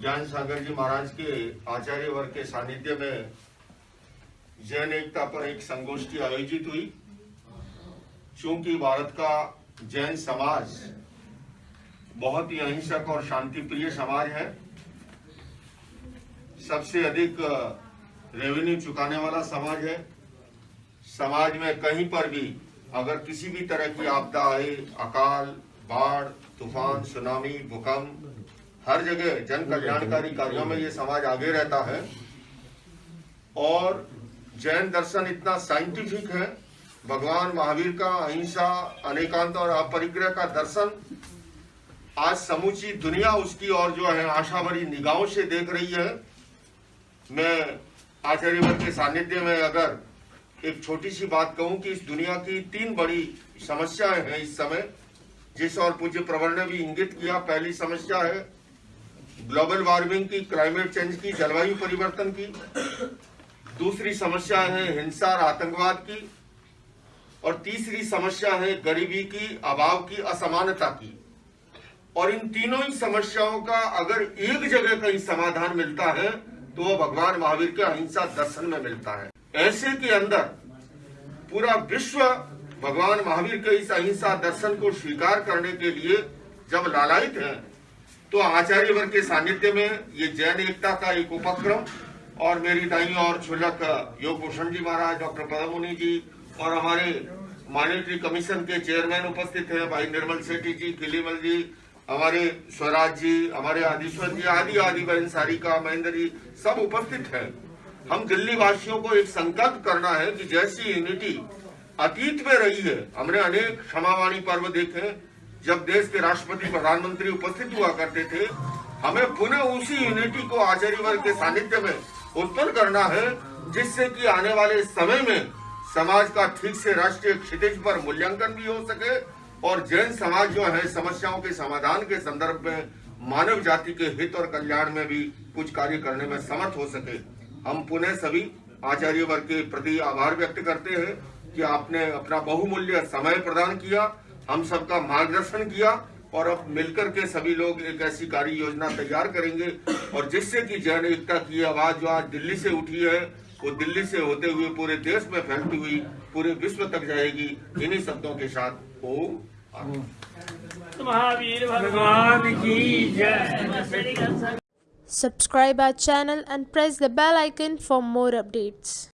ज्ञान सागर जी महाराज के आचार्य वर्ग के सानिध्य में जैन एकता पर एक संगोष्ठी आयोजित हुई। चूँकि भारत का जैन समाज बहुत ही अहिंसक और शांति प्रिय समाज है, सबसे अधिक रेवेन्यू चुकाने वाला समाज है। समाज में कहीं पर भी अगर किसी भी तरह की आपदा आए, अकाल, बाढ़, तूफ़ान, सुनामी, भूकंप हर जगह जन कल्याणकारी कार्यों में ये समाज आगे रहता है। और जैन दर्शन इतना साइंटिफिक है। भगवान महावीर का अहिंसा अनेकांत और अपरिग्रह का दर्शन आज समूची दुनिया उसकी और जो है आशा भरी निगाहों से देख रही है। मैं आचार्य वर्ग के सानिध्य में अगर एक छोटी सी बात कहूँ कि इस दुनिया की तीन बड़ी समस्याएँ हैं इस समय जिस और पूज्य प्रवर ने भी इंगित किया पहली समस्या है ग्लोबल वार्मिंग की, क्लाइमेट चेंज की, जलवायु परिवर्तन की। दूसरी समस्या है हिंसा और आतंकवाद की। और तीसरी समस्या है गरीबी की, अभाव की, असमानता की। और इन तीनों ही समस्याओं का अगर एक जगह कहीं समाधान मिलता है तो वो भगवान महावीर के अहिंसा दर्शन में मिलता है। ऐसे के अंदर पूरा विश्व भगवान महावीर के इस अहिंसा दर्शन को स्वीकार करने के लिए जब लालायित है तो आचार्य वर्ग के सानिध्य में ये जैन एकता का एक उपक्रम और मेरी दाई और छुलक योग भूषण जी महाराज, डॉक्टर पदमुनि जी और हमारे मॉनिटरी कमीशन के चेयरमैन उपस्थित हैं, भाई निर्मल सेठी जी, किलीमल जी, हमारे स्वराज जी, हमारे आदिश्वर जी, आदि आदि बहन सारिका महेंद्र जी, सब उपस्थित हैं। हम दिल्ली वासियों को एक संकल्प करना है कि जैसी यूनिटी अतीत में रही है, हमने अनेक क्षमावाणी पर्व देखे जब देश के राष्ट्रपति प्रधानमंत्री उपस्थित हुआ करते थे, हमें पुनः उसी यूनिटी को आचार्य वर्ग के सानिध्य में उत्पन्न करना है, जिससे कि आने वाले समय में समाज का ठीक से राष्ट्रीय क्षितिज पर मूल्यांकन भी हो सके और जैन समाज जो है, समस्याओं के समाधान के संदर्भ में, मानव जाति के हित और कल्याण में भी कुछ कार्य करने में समर्थ हो सके। हम पुनः सभी आचार्य वर्ग के प्रति आभार व्यक्त करते हैं कि आपने अपना बहुमूल्य समय प्रदान किया। हम सबका मार्गदर्शन किया और अब मिलकर के सभी लोग एक ऐसी कार्य योजना तैयार करेंगे। और जिससे कि जन एकता की आवाज़ जो आज दिल्ली से उठी है वो दिल्ली से होते हुए पूरे देश में फैलती हुई पूरे विश्व तक जाएगी। इन्हीं शब्दों के साथ ओम महावीर भगवान। की जय। Subscribe our channel and press the bell icon for more updates.